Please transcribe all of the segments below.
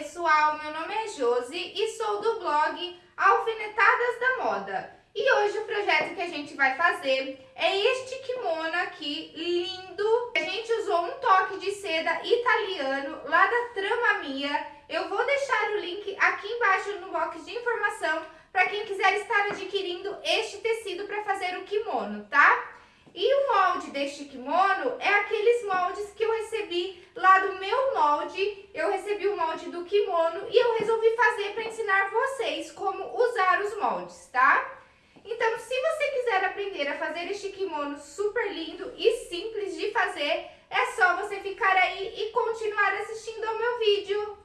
pessoal, meu nome é Josi e sou do blog Alfinetadas da Moda. E hoje o projeto que a gente vai fazer é este kimono aqui, lindo. A gente usou um toque de seda italiano lá da Trama Mia. Eu vou deixar o link aqui embaixo no box de informação para quem quiser estar adquirindo este tecido para fazer o kimono, tá? E o molde deste kimono é aqueles moldes que eu recebi lá do meu molde. Eu recebi o molde do kimono e eu resolvi fazer para ensinar vocês como usar os moldes, tá? Então, se você quiser aprender a fazer este kimono super lindo e simples de fazer, é só você ficar aí e continuar assistindo ao meu vídeo.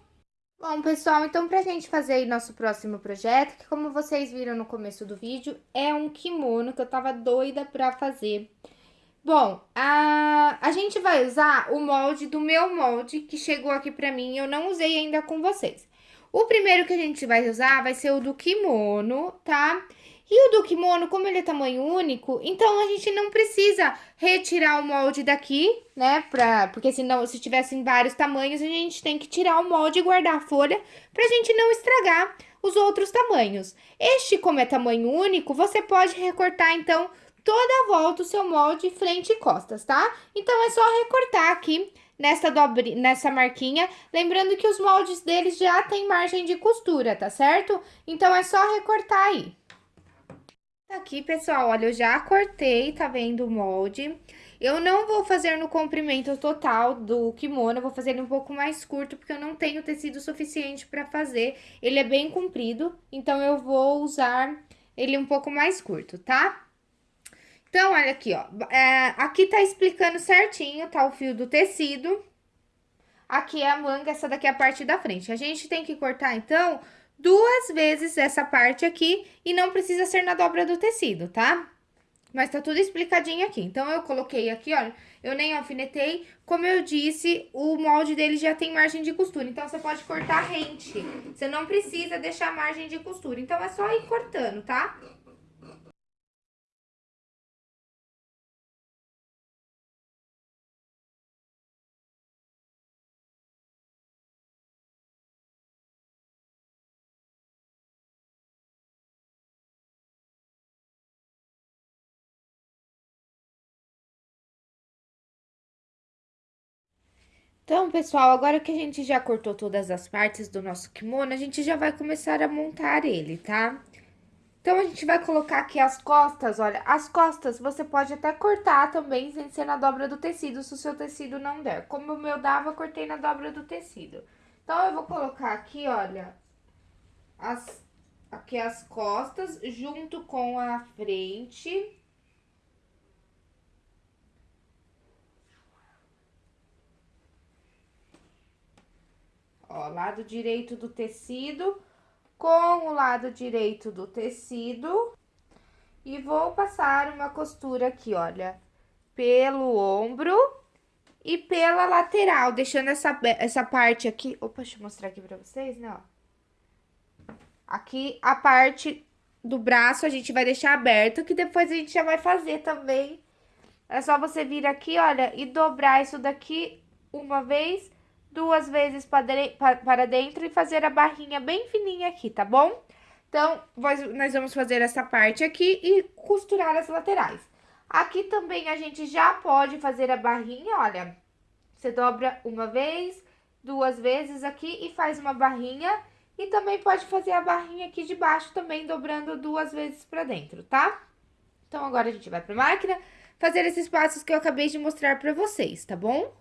Bom, pessoal, então pra gente fazer aí nosso próximo projeto, que como vocês viram no começo do vídeo, é um kimono que eu tava doida pra fazer. Bom, a, a gente vai usar o molde do meu molde, que chegou aqui pra mim, eu não usei ainda com vocês. O primeiro que a gente vai usar vai ser o do kimono, tá? E o do kimono, como ele é tamanho único, então a gente não precisa retirar o molde daqui, né? Pra, porque senão, se tivessem vários tamanhos, a gente tem que tirar o molde e guardar a folha pra gente não estragar os outros tamanhos. Este, como é tamanho único, você pode recortar, então, toda a volta o seu molde frente e costas, tá? Então, é só recortar aqui nessa, dobre, nessa marquinha, lembrando que os moldes deles já tem margem de costura, tá certo? Então, é só recortar aí. Aqui, pessoal, olha, eu já cortei, tá vendo o molde? Eu não vou fazer no comprimento total do kimono, eu vou fazer ele um pouco mais curto, porque eu não tenho tecido suficiente pra fazer. Ele é bem comprido, então eu vou usar ele um pouco mais curto, tá? Então, olha aqui, ó. É, aqui tá explicando certinho, tá? O fio do tecido. Aqui é a manga, essa daqui é a parte da frente. A gente tem que cortar, então, duas vezes essa parte aqui e não precisa ser na dobra do tecido, tá? Mas tá tudo explicadinho aqui. Então, eu coloquei aqui, olha, eu nem alfinetei. Como eu disse, o molde dele já tem margem de costura. Então, você pode cortar rente. Você não precisa deixar margem de costura. Então, é só ir cortando, tá? Então, pessoal, agora que a gente já cortou todas as partes do nosso kimono, a gente já vai começar a montar ele, tá? Então, a gente vai colocar aqui as costas, olha, as costas você pode até cortar também sem ser na dobra do tecido, se o seu tecido não der. Como o meu dava, cortei na dobra do tecido. Então, eu vou colocar aqui, olha, as, aqui as costas junto com a frente... Lado direito do tecido com o lado direito do tecido. E vou passar uma costura aqui, olha, pelo ombro e pela lateral, deixando essa, essa parte aqui... Opa, deixa eu mostrar aqui pra vocês, né, ó. Aqui, a parte do braço a gente vai deixar aberto, que depois a gente já vai fazer também. É só você vir aqui, olha, e dobrar isso daqui uma vez duas vezes para dentro e fazer a barrinha bem fininha aqui, tá bom? Então, nós vamos fazer essa parte aqui e costurar as laterais. Aqui também a gente já pode fazer a barrinha, olha. Você dobra uma vez, duas vezes aqui e faz uma barrinha. E também pode fazer a barrinha aqui de baixo também, dobrando duas vezes pra dentro, tá? Então, agora a gente vai pra máquina fazer esses passos que eu acabei de mostrar pra vocês, tá bom?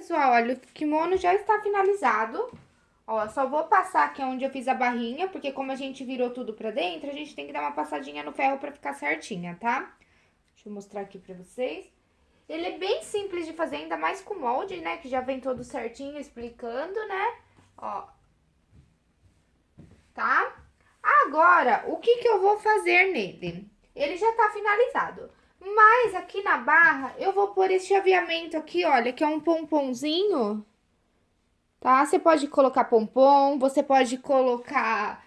Pessoal, olha, o kimono já está finalizado. Ó, só vou passar aqui onde eu fiz a barrinha, porque como a gente virou tudo pra dentro, a gente tem que dar uma passadinha no ferro pra ficar certinha, tá? Deixa eu mostrar aqui pra vocês. Ele é bem simples de fazer, ainda mais com molde, né? Que já vem todo certinho explicando, né? Ó. Tá? Agora, o que que eu vou fazer nele? Ele já tá finalizado. Mas aqui na barra, eu vou pôr esse chaveamento aqui, olha, que é um pomponzinho, tá? Você pode colocar pompom, você pode colocar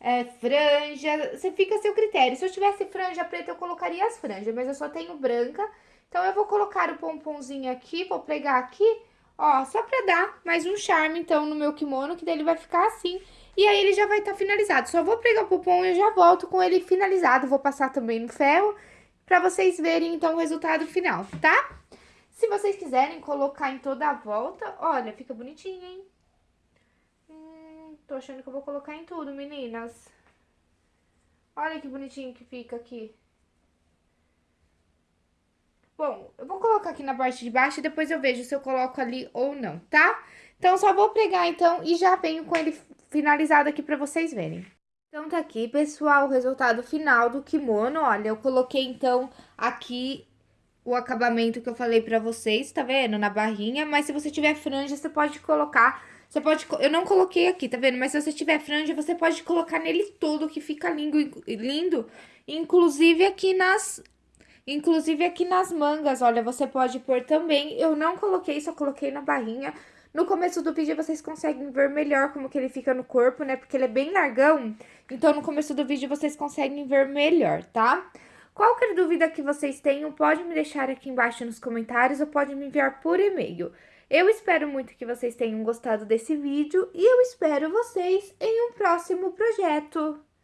é, franja, você fica a seu critério. Se eu tivesse franja preta, eu colocaria as franjas, mas eu só tenho branca. Então, eu vou colocar o pomponzinho aqui, vou pregar aqui, ó, só pra dar mais um charme, então, no meu kimono, que daí ele vai ficar assim. E aí, ele já vai estar tá finalizado. Só vou pregar o pompom e eu já volto com ele finalizado. Vou passar também no ferro para vocês verem, então, o resultado final, tá? Se vocês quiserem colocar em toda a volta, olha, fica bonitinho, hein? Hum, tô achando que eu vou colocar em tudo, meninas. Olha que bonitinho que fica aqui. Bom, eu vou colocar aqui na parte de baixo e depois eu vejo se eu coloco ali ou não, tá? Então, só vou pregar, então, e já venho com ele finalizado aqui pra vocês verem. Então, tá aqui, pessoal, o resultado final do kimono. Olha, eu coloquei, então, aqui o acabamento que eu falei pra vocês, tá vendo? Na barrinha, mas se você tiver franja, você pode colocar... Você pode... Eu não coloquei aqui, tá vendo? Mas se você tiver franja, você pode colocar nele todo, que fica lindo, lindo. Inclusive aqui nas... Inclusive aqui nas mangas, olha, você pode pôr também. Eu não coloquei, só coloquei na barrinha. No começo do vídeo vocês conseguem ver melhor como que ele fica no corpo, né? Porque ele é bem largão, então no começo do vídeo vocês conseguem ver melhor, tá? Qualquer dúvida que vocês tenham, pode me deixar aqui embaixo nos comentários ou pode me enviar por e-mail. Eu espero muito que vocês tenham gostado desse vídeo e eu espero vocês em um próximo projeto.